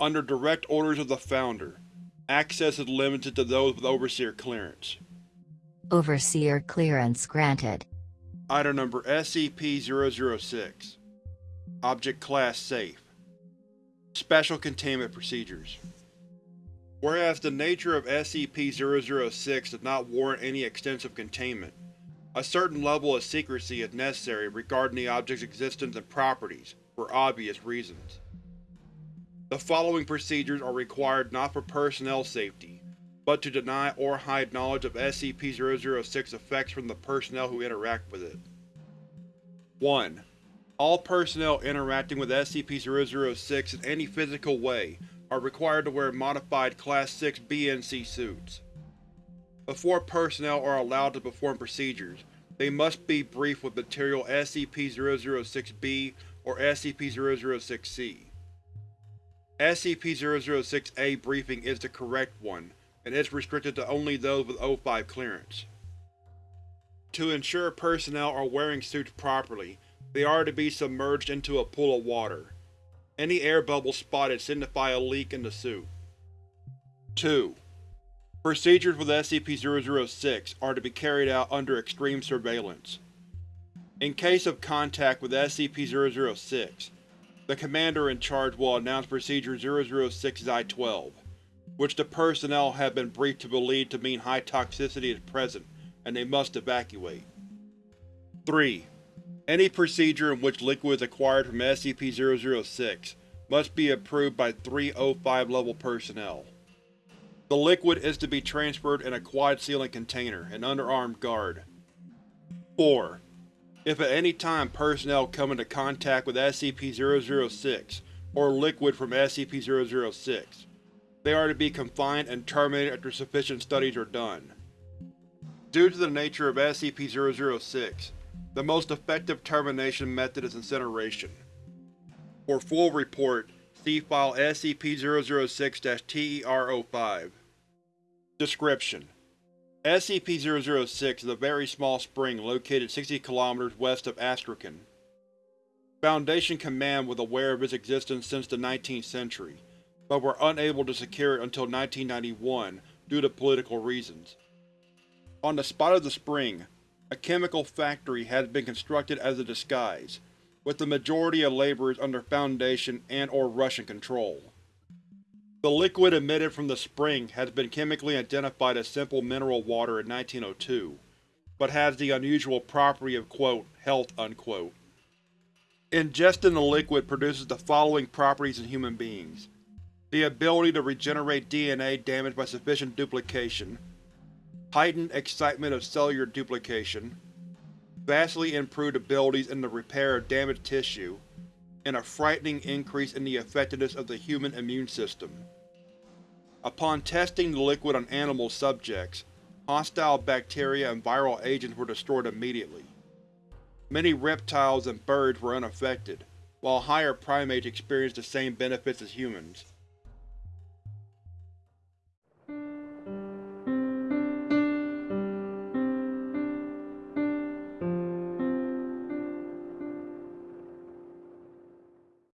Under direct orders of the Founder, access is limited to those with Overseer clearance. Overseer clearance granted. Item number SCP-006 Object Class Safe Special Containment Procedures Whereas the nature of SCP-006 does not warrant any extensive containment, a certain level of secrecy is necessary regarding the object's existence and properties, for obvious reasons. The following procedures are required not for personnel safety, but to deny or hide knowledge of SCP-006 effects from the personnel who interact with it. 1. All personnel interacting with SCP-006 in any physical way are required to wear modified Class 6 BNC suits. Before personnel are allowed to perform procedures, they must be briefed with material SCP-006-B or SCP-006-C. SCP-006-A briefing is the correct one, and is restricted to only those with O5 clearance. To ensure personnel are wearing suits properly, they are to be submerged into a pool of water. Any air bubbles spotted signify a leak in the suit. 2. Procedures with SCP-006 are to be carried out under extreme surveillance. In case of contact with SCP-006, the Commander in charge will announce Procedure 006-I-12, which the personnel have been briefed to believe to mean high toxicity is present and they must evacuate. 3. Any procedure in which liquid is acquired from SCP-006 must be approved by three O5 level personnel. The liquid is to be transferred in a quad-ceiling container and under armed guard. 4. If at any time personnel come into contact with SCP-006 or liquid from SCP-006, they are to be confined and terminated after sufficient studies are done. Due to the nature of SCP-006, the most effective termination method is incineration. For full report, see File SCP-006-TER-05 Description: SCP-006 is a very small spring located 60 km west of Astrakhan. Foundation Command was aware of its existence since the 19th century, but were unable to secure it until 1991 due to political reasons. On the spot of the spring, a chemical factory has been constructed as a disguise, with the majority of laborers under Foundation and or Russian control. The liquid emitted from the spring has been chemically identified as simple mineral water in 1902, but has the unusual property of quote, health unquote. Ingesting the liquid produces the following properties in human beings. The ability to regenerate DNA damaged by sufficient duplication, heightened excitement of cellular duplication, vastly improved abilities in the repair of damaged tissue, and a frightening increase in the effectiveness of the human immune system. Upon testing the liquid on animal subjects, hostile bacteria and viral agents were destroyed immediately. Many reptiles and birds were unaffected, while higher primates experienced the same benefits as humans.